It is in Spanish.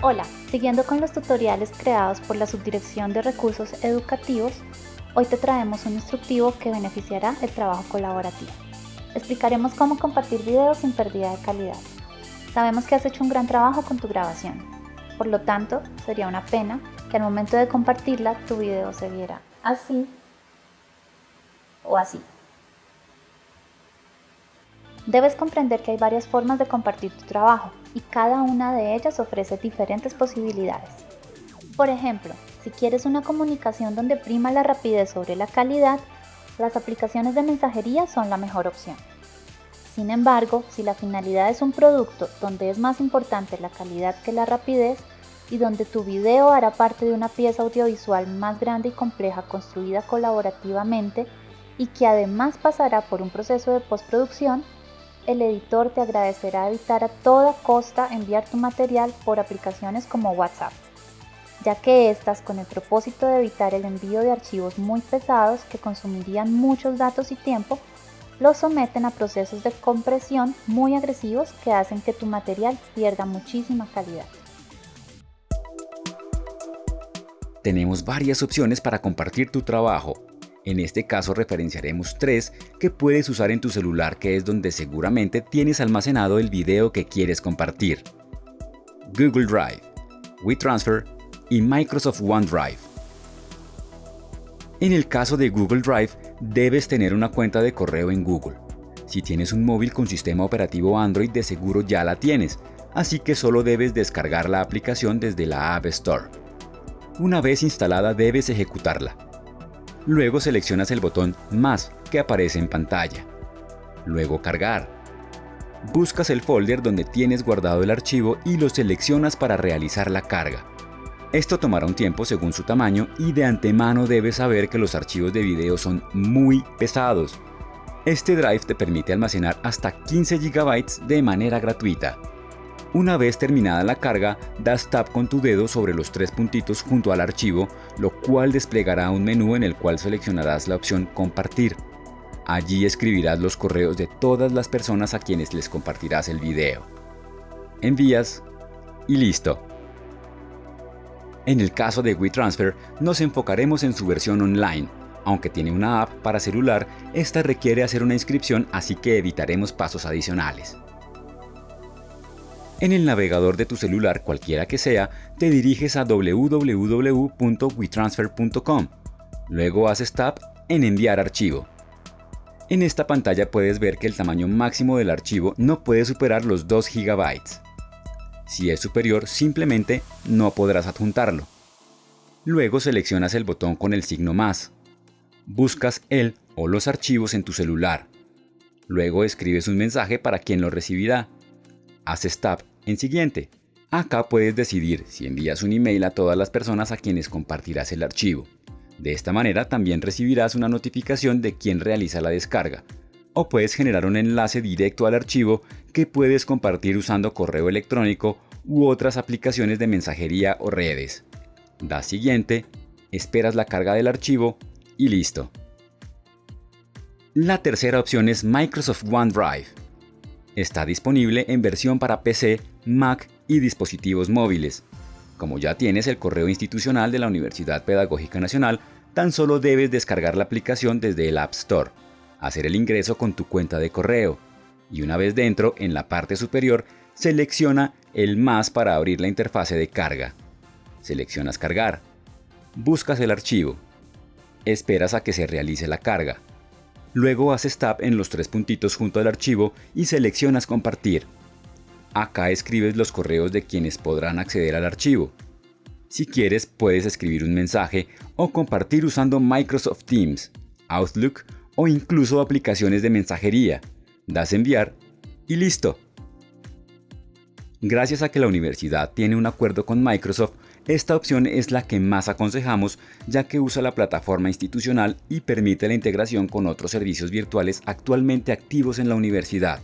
Hola, siguiendo con los tutoriales creados por la Subdirección de Recursos Educativos, hoy te traemos un instructivo que beneficiará el trabajo colaborativo. Explicaremos cómo compartir videos sin pérdida de calidad. Sabemos que has hecho un gran trabajo con tu grabación, por lo tanto, sería una pena que al momento de compartirla tu video se viera así o así. Debes comprender que hay varias formas de compartir tu trabajo y cada una de ellas ofrece diferentes posibilidades. Por ejemplo, si quieres una comunicación donde prima la rapidez sobre la calidad, las aplicaciones de mensajería son la mejor opción. Sin embargo, si la finalidad es un producto donde es más importante la calidad que la rapidez y donde tu video hará parte de una pieza audiovisual más grande y compleja construida colaborativamente y que además pasará por un proceso de postproducción, el editor te agradecerá evitar a toda costa enviar tu material por aplicaciones como WhatsApp, ya que estas, con el propósito de evitar el envío de archivos muy pesados que consumirían muchos datos y tiempo, los someten a procesos de compresión muy agresivos que hacen que tu material pierda muchísima calidad. Tenemos varias opciones para compartir tu trabajo en este caso referenciaremos tres que puedes usar en tu celular que es donde seguramente tienes almacenado el video que quieres compartir. Google Drive, WeTransfer y Microsoft OneDrive. En el caso de Google Drive, debes tener una cuenta de correo en Google. Si tienes un móvil con sistema operativo Android de seguro ya la tienes, así que solo debes descargar la aplicación desde la App Store. Una vez instalada debes ejecutarla. Luego seleccionas el botón Más que aparece en pantalla. Luego Cargar. Buscas el folder donde tienes guardado el archivo y lo seleccionas para realizar la carga. Esto tomará un tiempo según su tamaño y de antemano debes saber que los archivos de video son muy pesados. Este drive te permite almacenar hasta 15 GB de manera gratuita. Una vez terminada la carga, das tap con tu dedo sobre los tres puntitos junto al archivo, lo cual desplegará un menú en el cual seleccionarás la opción Compartir. Allí escribirás los correos de todas las personas a quienes les compartirás el video. Envías y listo. En el caso de WeTransfer, nos enfocaremos en su versión online. Aunque tiene una app para celular, esta requiere hacer una inscripción así que evitaremos pasos adicionales. En el navegador de tu celular, cualquiera que sea, te diriges a www.wetransfer.com. Luego haces tap en Enviar archivo. En esta pantalla puedes ver que el tamaño máximo del archivo no puede superar los 2 GB. Si es superior, simplemente no podrás adjuntarlo. Luego seleccionas el botón con el signo más. Buscas el o los archivos en tu celular. Luego escribes un mensaje para quien lo recibirá haces tap en siguiente. Acá puedes decidir si envías un email a todas las personas a quienes compartirás el archivo. De esta manera también recibirás una notificación de quién realiza la descarga. O puedes generar un enlace directo al archivo que puedes compartir usando correo electrónico u otras aplicaciones de mensajería o redes. Das siguiente, esperas la carga del archivo y listo. La tercera opción es Microsoft OneDrive. Está disponible en versión para PC, Mac y dispositivos móviles. Como ya tienes el correo institucional de la Universidad Pedagógica Nacional, tan solo debes descargar la aplicación desde el App Store, hacer el ingreso con tu cuenta de correo, y una vez dentro, en la parte superior, selecciona el más para abrir la interfase de carga. Seleccionas cargar. Buscas el archivo. Esperas a que se realice la carga. Luego haces tap en los tres puntitos junto al archivo y seleccionas compartir. Acá escribes los correos de quienes podrán acceder al archivo. Si quieres puedes escribir un mensaje o compartir usando Microsoft Teams, Outlook o incluso aplicaciones de mensajería. Das enviar y listo. Gracias a que la universidad tiene un acuerdo con Microsoft, esta opción es la que más aconsejamos ya que usa la plataforma institucional y permite la integración con otros servicios virtuales actualmente activos en la universidad.